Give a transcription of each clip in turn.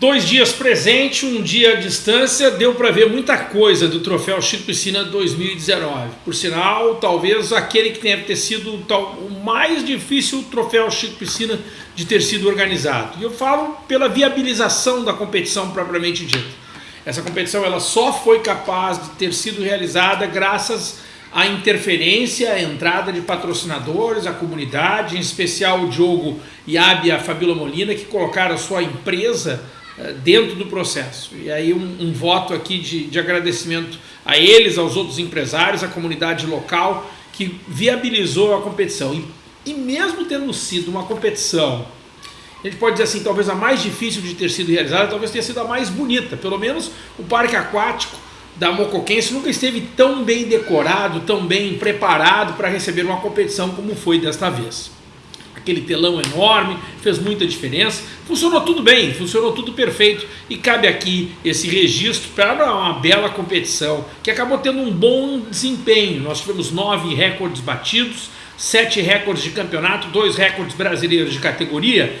Dois dias presente, um dia à distância, deu para ver muita coisa do Troféu Chico Piscina 2019. Por sinal, talvez aquele que deve ter sido o mais difícil Troféu Chico Piscina de ter sido organizado. E eu falo pela viabilização da competição propriamente dita. Essa competição ela só foi capaz de ter sido realizada graças à interferência, à entrada de patrocinadores, a comunidade, em especial o Diogo Yabi e a Fabíola Molina, que colocaram a sua empresa dentro do processo. E aí um, um voto aqui de, de, agradecimento a eles, aos outros empresários, à comunidade local que viabilizou a competição. E, e mesmo tendo sido uma competição, a gente pode dizer assim, talvez a mais difícil de ter sido realizada, talvez tenha sido a mais bonita. Pelo menos o parque aquático da Mocoquense nunca esteve tão bem decorado, tão bem preparado para receber uma competição como foi desta vez aquele telão enorme, fez muita diferença. Funcionou tudo bem, funcionou tudo perfeito e cabe aqui esse registro para uma bela competição que acabou tendo um bom desempenho. Nós tivemos nove recordes batidos, sete recordes de campeonato, dois recordes brasileiros de categoria.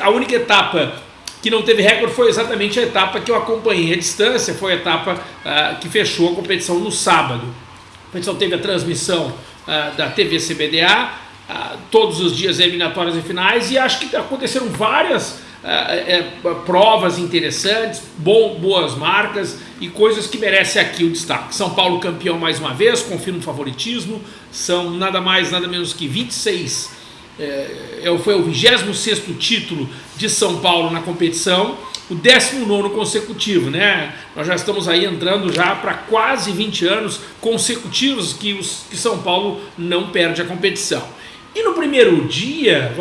a única etapa que não teve recorde foi exatamente a etapa que eu acompanhei à distância, foi a etapa uh, que fechou a competição no sábado. A competição teve a transmissão uh, da TV CBDA, ah, todos os dias eliminatórias e finais e acho que aconteceram várias é, provas interessantes, bom, boas marcas e coisas que merecem aqui o destaque. São Paulo campeão mais uma vez, confirma o favoritismo, são nada mais, nada menos que 26, é, é foi o 26º título de São Paulo na competição, o 19 consecutivo, né? Nós já estamos aí entrando já para quase 20 anos consecutivos que, os, que São Paulo não perde a competição. E no primeiro dia,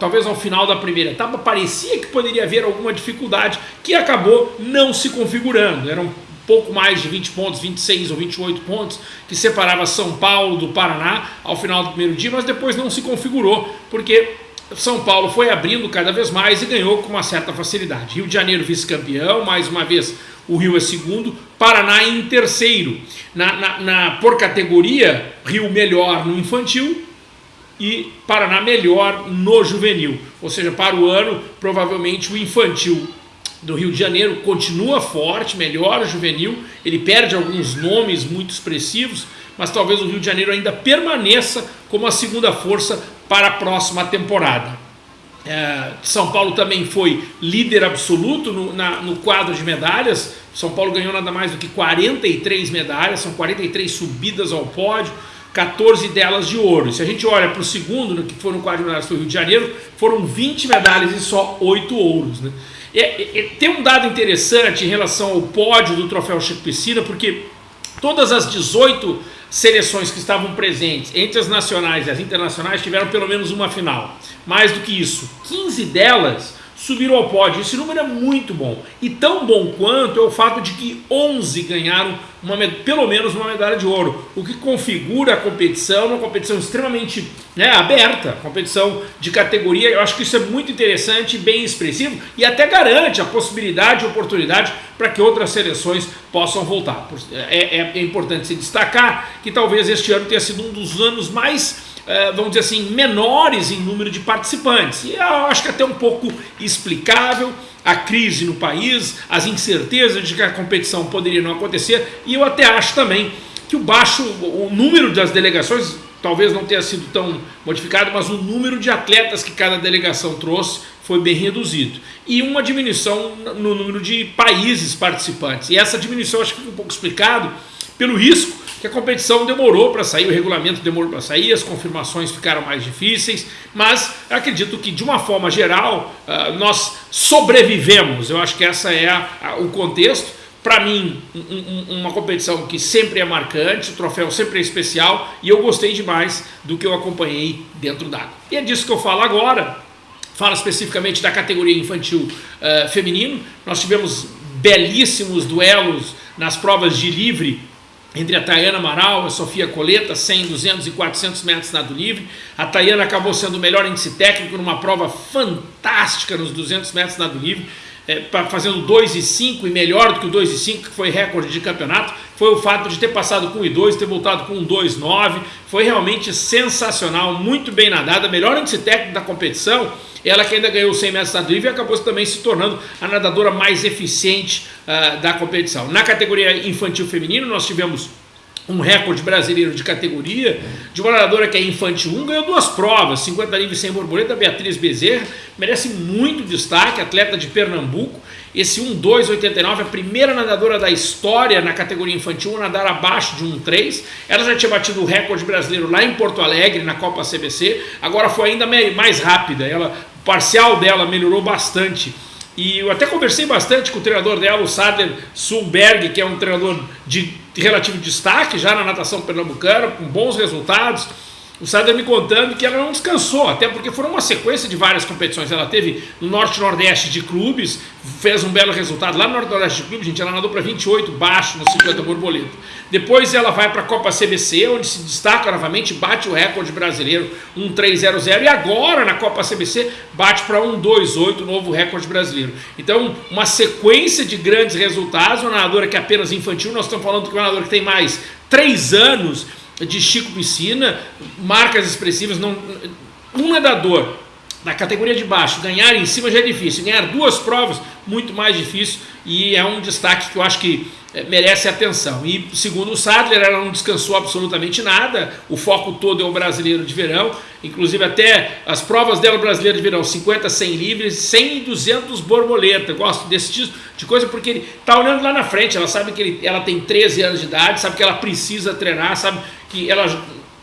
talvez ao final da primeira etapa, parecia que poderia haver alguma dificuldade que acabou não se configurando. Eram pouco mais de 20 pontos, 26 ou 28 pontos, que separava São Paulo do Paraná ao final do primeiro dia, mas depois não se configurou, porque São Paulo foi abrindo cada vez mais e ganhou com uma certa facilidade. Rio de Janeiro vice-campeão, mais uma vez o Rio é segundo, Paraná em terceiro. Na, na, na, por categoria, Rio melhor no infantil, e Paraná melhor no juvenil. Ou seja, para o ano, provavelmente o infantil do Rio de Janeiro continua forte, melhora o juvenil, ele perde alguns nomes muito expressivos, mas talvez o Rio de Janeiro ainda permaneça como a segunda força para a próxima temporada. É, São Paulo também foi líder absoluto no, na, no quadro de medalhas, São Paulo ganhou nada mais do que 43 medalhas, são 43 subidas ao pódio, 14 delas de ouro. Se a gente olha para o segundo, que foram quadro medalhas do Rio de Janeiro, foram 20 medalhas e só 8 ouros. Né? Tem um dado interessante em relação ao pódio do Troféu Chico Piscina, porque todas as 18 seleções que estavam presentes, entre as nacionais e as internacionais, tiveram pelo menos uma final. Mais do que isso, 15 delas subiram ao pódio. Esse número é muito bom. E tão bom quanto é o fato de que 11 ganharam uma, pelo menos uma medalha de ouro, o que configura a competição, uma competição extremamente né, aberta, competição de categoria. Eu acho que isso é muito interessante, bem expressivo e até garante a possibilidade e oportunidade para que outras seleções possam voltar. É, é, é importante se destacar que talvez este ano tenha sido um dos anos mais vamos dizer assim, menores em número de participantes. E eu acho que é até um pouco explicável a crise no país, as incertezas de que a competição poderia não acontecer, e eu até acho também que o baixo, o número das delegações talvez não tenha sido tão modificado, mas o número de atletas que cada delegação trouxe foi bem reduzido. E uma diminuição no número de países participantes. E essa diminuição acho que fica um pouco explicado pelo risco que a competição demorou para sair, o regulamento demorou para sair, as confirmações ficaram mais difíceis, mas acredito que de uma forma geral uh, nós sobrevivemos, eu acho que essa é a, a, o contexto, para mim um, um, uma competição que sempre é marcante, o troféu sempre é especial e eu gostei demais do que eu acompanhei dentro d'água. E é disso que eu falo agora, falo especificamente da categoria infantil uh, feminino, nós tivemos belíssimos duelos nas provas de livre entre a Tayana Amaral e a Sofia Coleta, 100, 200 e 400 metros nado livre. A Tayana acabou sendo o melhor índice técnico numa prova fantástica nos 200 metros nado livre, é, fazendo 2 e 5 e melhor do que o 2 e 5, que foi recorde de campeonato. Foi o fato de ter passado com 1,2, ter voltado com 1,29, foi realmente sensacional, muito bem nadada, melhor índice técnico da competição, ela que ainda ganhou 100 metros nado livre e acabou também se tornando a nadadora mais eficiente uh, da competição. Na categoria infantil feminino nós tivemos um recorde brasileiro de categoria, de uma nadadora que é infantil 1, ganhou duas provas, 50 livres sem borboleta, Beatriz Bezerra, merece muito destaque, atleta de Pernambuco, esse 1,289, a primeira nadadora da história na categoria infantil a nadar abaixo de 1,3, ela já tinha batido o recorde brasileiro lá em Porto Alegre, na Copa CBC, agora foi ainda mais rápida, ela, o parcial dela melhorou bastante, e eu até conversei bastante com o treinador dela, o Sadler Sulberg, que é um treinador de relativo destaque já na natação pernambucana, com bons resultados o Sadler me contando que ela não descansou, até porque foram uma sequência de várias competições. Ela teve no Norte-Nordeste de clubes, fez um belo resultado. Lá no Norte-Nordeste de clubes, gente, ela nadou para 28 baixo no 50 borboleta. Depois ela vai para a Copa CBC, onde se destaca novamente, bate o recorde brasileiro, 1.300. E agora na Copa CBC bate para 1.28, novo recorde brasileiro. Então, uma sequência de grandes resultados. Uma nadadora que é apenas infantil, nós estamos falando que uma nadadora que tem mais 3 anos de Chico Piscina, marcas expressivas, não, um nadador na categoria de baixo, ganhar em cima já é difícil, ganhar duas provas, muito mais difícil, e é um destaque que eu acho que é, merece atenção. E segundo o Sadler, ela não descansou absolutamente nada, o foco todo é o brasileiro de verão, inclusive até as provas dela brasileiro de verão, 50, 100 livres, 100 e 200 borboleta, gosto desse tipo de coisa porque ele está olhando lá na frente, ela sabe que ele, ela tem 13 anos de idade, sabe que ela precisa treinar, sabe que ela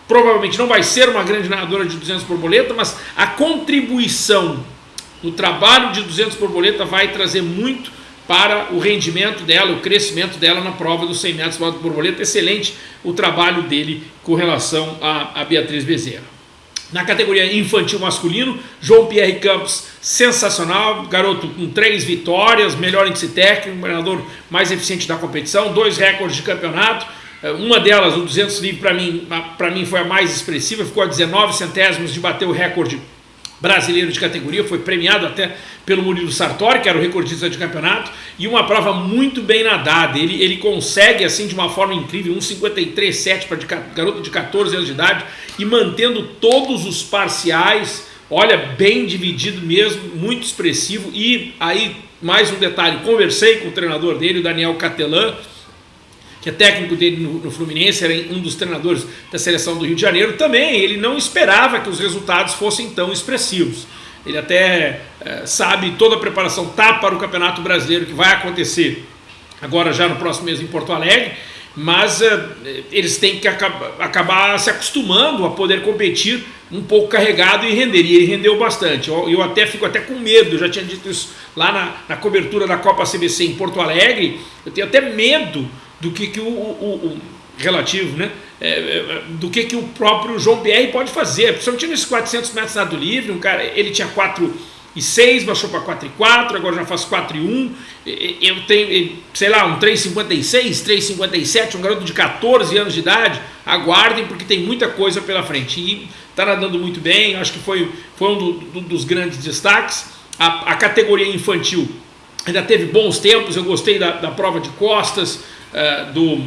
provavelmente não vai ser uma grande nadadora de 200 borboleta, mas a contribuição no trabalho de 200 borboleta vai trazer muito para o rendimento dela, o crescimento dela na prova dos 100 metros de borboleta. Excelente o trabalho dele com relação a, Beatriz Bezerra. Na categoria infantil masculino, João Pierre Campos, sensacional, garoto com três vitórias, melhor índice técnico, treinador mais eficiente da competição, dois recordes de campeonato, uma delas, o 200 livre, para mim, mim foi a mais expressiva, ficou a 19 centésimos de bater o recorde brasileiro de categoria, foi premiado até pelo Murilo Sartori, que era o recordista de campeonato, e uma prova muito bem nadada, ele, ele consegue assim de uma forma incrível, 1,53,7 para garoto de 14 anos de idade, e mantendo todos os parciais, olha, bem dividido mesmo, muito expressivo, e aí, mais um detalhe, conversei com o treinador dele, o Daniel Catelan, que é técnico dele no, no, Fluminense, era um dos treinadores da seleção do Rio de Janeiro, também ele não esperava que os resultados fossem tão expressivos. Ele até é, sabe toda a preparação tá para o Campeonato Brasileiro que vai acontecer agora já no próximo mês em Porto Alegre, mas é, eles têm que acabar, acabar, se acostumando a poder competir um pouco carregado e render, e ele rendeu bastante. Eu, eu até fico até com medo, eu já tinha dito isso lá na, na cobertura da Copa CBC em Porto Alegre, eu tenho até medo do que, que o, o, o relativo, né? É, é, do que, que o próprio João Pierre pode fazer. Principalmente nesses 400 metros nado livre, um cara, ele tinha 4 e 6, baixou para 4 e 4, agora já faz 4 e 1. Eu tenho, sei lá, um 3,56, 3,57, um garoto de 14 anos de idade. Aguardem, porque tem muita coisa pela frente. E está nadando muito bem, acho que foi, foi um do, do, dos grandes destaques. A, a categoria infantil ainda teve bons tempos, eu gostei da, da prova de costas, uh, do,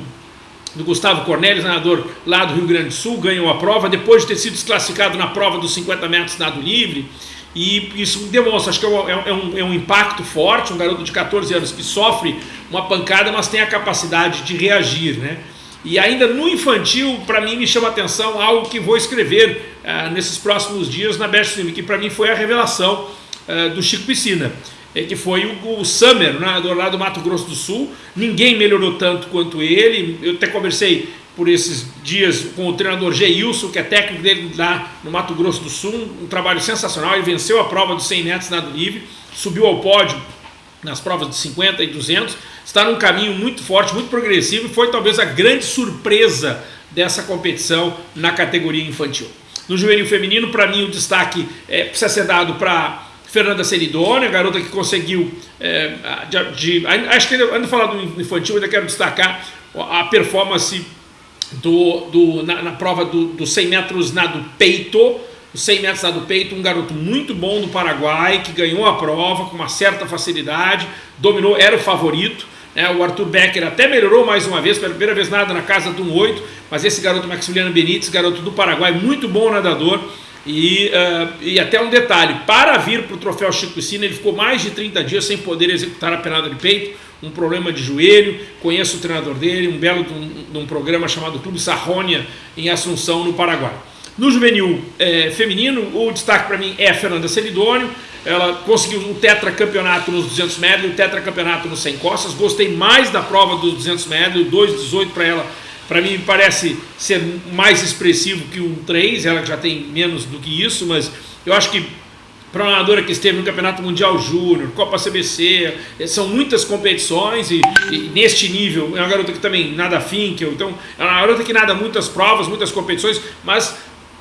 do Gustavo Cornélio, nadador lá do Rio Grande do Sul, ganhou a prova, depois de ter sido desclassificado na prova dos 50 metros nado livre, e isso demonstra, acho que é um, é, um, é um, impacto forte, um garoto de 14 anos que sofre uma pancada, mas tem a capacidade de reagir, né? E ainda no infantil, para mim me chama atenção algo que vou escrever uh, nesses próximos dias na Best Film, que para mim foi a revelação uh, do Chico Piscina. É, que foi o, o Summer, nadador lá do Mato Grosso do Sul. Ninguém melhorou tanto quanto ele. Eu até conversei por esses dias com o treinador Geilson, que é técnico dele lá no Mato Grosso do Sul. Um trabalho sensacional. Ele venceu a prova dos 100 metros nado livre, subiu ao pódio nas provas de 50 e 200. Está num caminho muito forte, muito progressivo e foi talvez a grande surpresa dessa competição na categoria infantil. No juvenil feminino, para mim, o destaque é, precisa ser dado para Fernanda Seridone, a garota que conseguiu, é, de, de, acho que antes de falar do infantil, ainda quero destacar a performance do, do, na, na prova do, do 100 metros nado peito, os 100 metros nado peito, um garoto muito bom do Paraguai, que ganhou a prova com uma certa facilidade, dominou, era o favorito, Né? O Arthur Becker até melhorou mais uma vez, pela primeira vez nada na casa do 8, mas esse garoto Maximiliano Benítez, garoto do Paraguai, muito bom nadador, e, uh, e até um detalhe, para vir para o troféu Chico Piscina, ele ficou mais de 30 dias sem poder executar a penada de peito, um problema de joelho, conheço o treinador dele, um belo de um, de um programa chamado Clube Sarrônia, em Assunção, no Paraguai. No juvenil é, feminino, o destaque para mim é a Fernanda Celidônio, ela conseguiu um tetracampeonato nos 200 metros e um tetracampeonato nos 100 costas, gostei mais da prova dos 200 metros, 2,18 para ela para mim parece ser mais expressivo que um 3, ela já tem menos do que isso, mas eu acho que para uma nadadora que esteve no Campeonato Mundial Júnior, Copa CBC, eh, são muitas competições e, e, neste nível, é uma garota que também nada finkel, então é uma garota que nada muitas provas, muitas competições, mas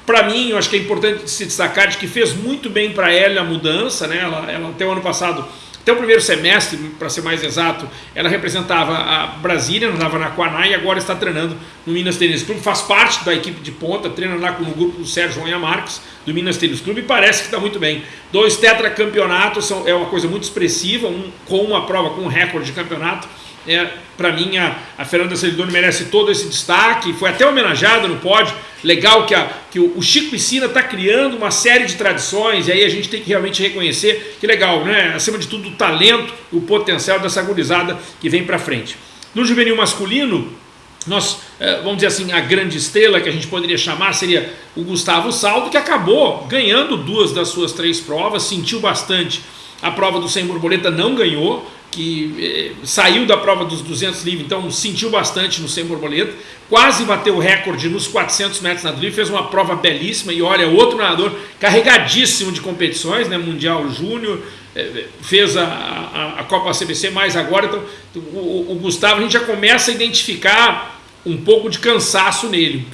para mim, eu acho que é importante se destacar de que fez muito bem para ela a mudança, né? ela, ela até o ano passado até o primeiro semestre, para ser mais exato, ela representava a Brasília, andava na Quaná e agora está treinando no Minas Tênis Clube. Faz parte da equipe de ponta, treina lá com o grupo do Sérgio Ronha Marques, do Minas Tênis Clube, e parece que está muito bem. Dois tetracampeonatos são, é uma coisa muito expressiva, um com uma prova com um recorde de campeonato é, para mim, a, a Fernanda Celidoni merece todo esse destaque, foi até homenageada no pódio. Legal que, a, que o, o Chico Piscina está criando uma série de tradições, e aí a gente tem que realmente reconhecer que legal, né? Acima de tudo, o talento, o potencial dessa gurizada que vem para frente. No juvenil masculino, nós, é, vamos dizer assim, a grande estrela que a gente poderia chamar seria o Gustavo Saldo, que acabou ganhando duas das suas três provas, sentiu bastante. A prova do sem borboleta não ganhou, que eh, saiu da prova dos 200 livres, então sentiu bastante no 100 borboleta, quase bateu o recorde nos 400 metros na livre, fez uma prova belíssima e olha, outro nadador carregadíssimo de competições, né, Mundial Júnior, eh, fez a, a, a, Copa CBC mais agora, então o, o Gustavo a gente já começa a identificar um pouco de cansaço nele,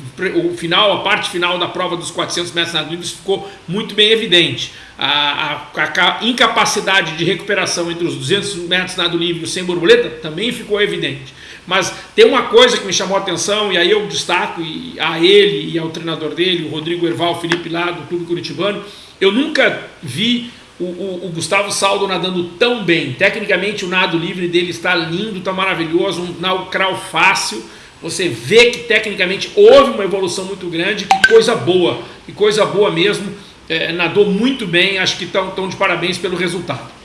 o final, a parte final da prova dos 400 metros na livre ficou muito bem evidente a, a, a, incapacidade de recuperação entre os 200 metros nado livre e borboleta também ficou evidente. Mas tem uma coisa que me chamou a atenção, e aí eu destaco a ele e ao treinador dele, o Rodrigo Erval Felipe lá do Clube Curitibano, eu nunca vi o, o, o, Gustavo Saldo nadando tão bem. Tecnicamente o nado livre dele está lindo, está maravilhoso, um nau crawl fácil. Você vê que tecnicamente houve uma evolução muito grande, que coisa boa, que coisa boa mesmo é, nadou muito bem, acho que estão de parabéns pelo resultado.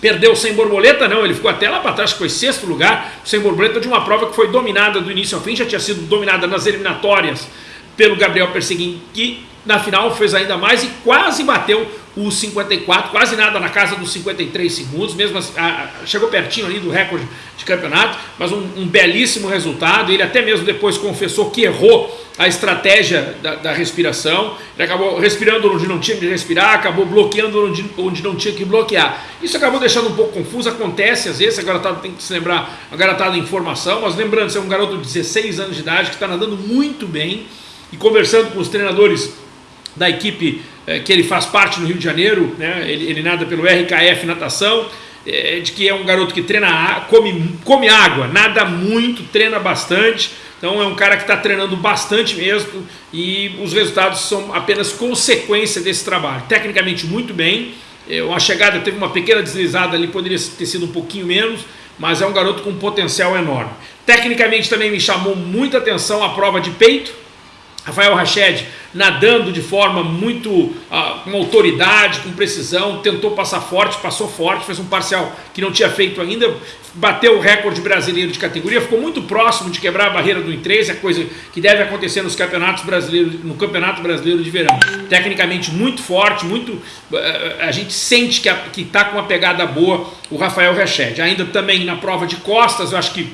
Perdeu sem borboleta, não, ele ficou até lá para trás, foi sexto lugar, sem borboleta de uma prova que foi dominada do início ao fim, já tinha sido dominada nas eliminatórias pelo Gabriel Perseguin, que na final fez ainda mais e quase bateu os 54, quase nada na casa dos 53 segundos, mesmo assim, a, chegou pertinho ali do recorde de campeonato, mas um, um, belíssimo resultado, ele até mesmo depois confessou que errou a estratégia da, da, respiração, ele acabou respirando onde não tinha que respirar, acabou bloqueando onde, onde não tinha que bloquear. Isso acabou deixando um pouco confuso, acontece às vezes, a garotada tem que se lembrar, a garotada em informação, mas lembrando, você é um garoto de 16 anos de idade que está nadando muito bem, e conversando com os treinadores da equipe é, que ele faz parte no Rio de Janeiro, né? ele, ele nada pelo RKF Natação, é, de que é um garoto que treina, come, come água, nada muito, treina bastante, então é um cara que está treinando bastante mesmo e os resultados são apenas consequência desse trabalho. Tecnicamente muito bem, é, chegada teve uma pequena deslizada ali, poderia ter sido um pouquinho menos, mas é um garoto com potencial enorme. Tecnicamente também me chamou muita atenção a prova de peito, Rafael Rached nadando de forma muito uh, com autoridade, com precisão, tentou passar forte, passou forte, fez um parcial que não tinha feito ainda, bateu o recorde brasileiro de categoria, ficou muito próximo de quebrar a barreira do em 3, é coisa que deve acontecer nos campeonatos brasileiros, no Campeonato Brasileiro de Verão. Tecnicamente muito forte, muito uh, a gente sente que está com uma pegada boa o Rafael Rached. Ainda também na prova de costas, eu acho que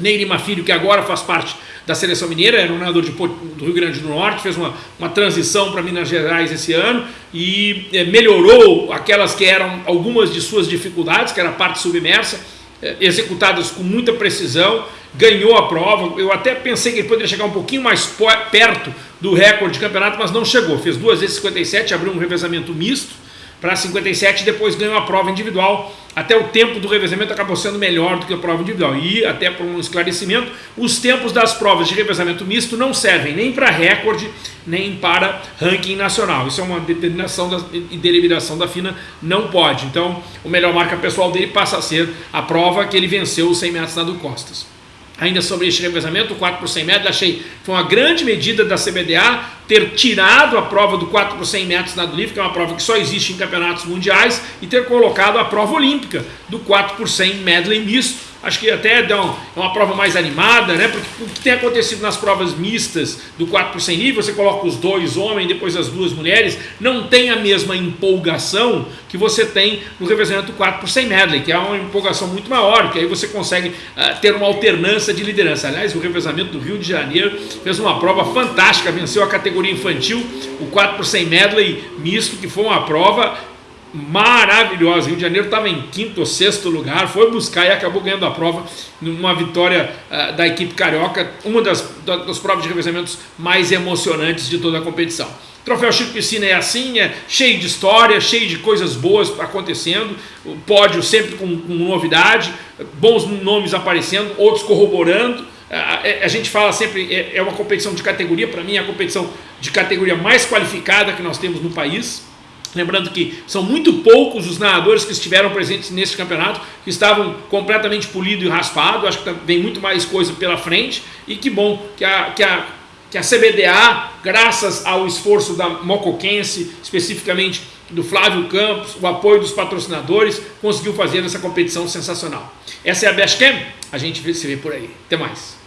Neirima Filho, que agora faz parte da seleção mineira, era um nadador de, do Rio Grande do Norte, fez uma, uma transição para Minas Gerais esse ano e é, melhorou aquelas que eram algumas de suas dificuldades, que era a parte submersa, é, executadas com muita precisão, ganhou a prova. Eu até pensei que ele poderia chegar um pouquinho mais perto do recorde de campeonato, mas não chegou. Fez duas vezes 57, abriu um revezamento misto, para 57 e depois ganhou a prova individual. Até o tempo do revezamento acabou sendo melhor do que a prova individual. E, até por um esclarecimento, os tempos das provas de revezamento misto não servem nem para recorde, nem para ranking nacional. Isso é uma determinação da, e deliberação da FINA, não pode. Então, o melhor marca pessoal dele passa a ser a prova que ele venceu os 100 metros nado costas ainda sobre este revezamento, o 4 por 100 metros, achei que foi uma grande medida da CBDA ter tirado a prova do 4 por 100 metros nado livre, que é uma prova que só existe em campeonatos mundiais, e ter colocado a prova olímpica do 4 por 100 medley misto, acho que até dá é uma prova mais animada, né? Porque o que tem acontecido nas provas mistas do 4 por 100 livre, você coloca os dois homens, depois as duas mulheres, não tem a mesma empolgação que você tem no revezamento 4 por 100 medley, que é uma empolgação muito maior, que aí você consegue uh, ter uma alternância de liderança. Aliás, o revezamento do Rio de Janeiro fez uma prova fantástica, venceu a categoria infantil, o 4 por 100 medley misto, que foi uma prova maravilhosa. Rio de Janeiro estava em quinto ou sexto lugar, foi buscar e acabou ganhando a prova numa vitória uh, da equipe carioca, uma das, das provas de revezamentos mais emocionantes de toda a competição. Troféu Chico Piscina é assim, é cheio de história, cheio de coisas boas acontecendo, o pódio sempre com, com novidade, bons nomes aparecendo, outros corroborando. A, a, gente fala sempre, é, é uma competição de categoria, para mim é a competição de categoria mais qualificada que nós temos no país. Lembrando que são muito poucos os nadadores que estiveram presentes nesse campeonato, que estavam completamente polido e raspado, acho que tá, vem muito mais coisa pela frente, e que bom que a, que a, que a CBDA, graças ao esforço da Mocoquense, especificamente do Flávio Campos, o apoio dos patrocinadores, conseguiu fazer essa competição sensacional. Essa é a Best Camp, a gente se vê por aí. Até mais.